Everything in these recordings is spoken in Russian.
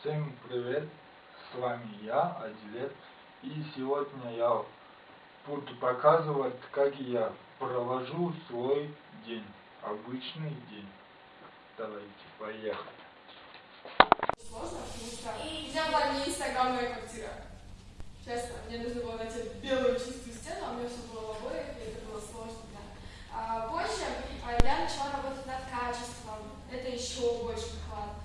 Всем привет, с вами я, Адилет, и сегодня я буду показывать, как я провожу свой день, обычный день. Давайте, поехали. Сложно, потому что у меня была не инстаграмная квартира. Честно, мне нужно было найти белую чистую стену, а у меня все было в обоях, и это было сложно, да. А позже а, я начала работать над качеством, это еще больше вклад.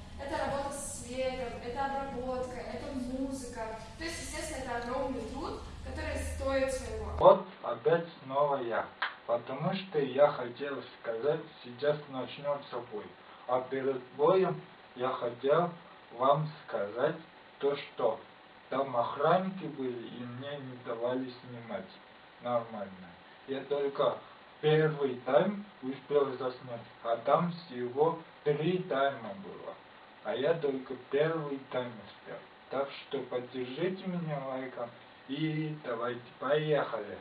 Вот опять снова я, потому что я хотел сказать, сейчас начнем с собой. А перед боем я хотел вам сказать то, что там охранники были и мне не давали снимать нормально. Я только первый тайм успел заснять, а там всего три тайма было. А я только первый тайм успел. Так что поддержите меня лайком и давайте поехали.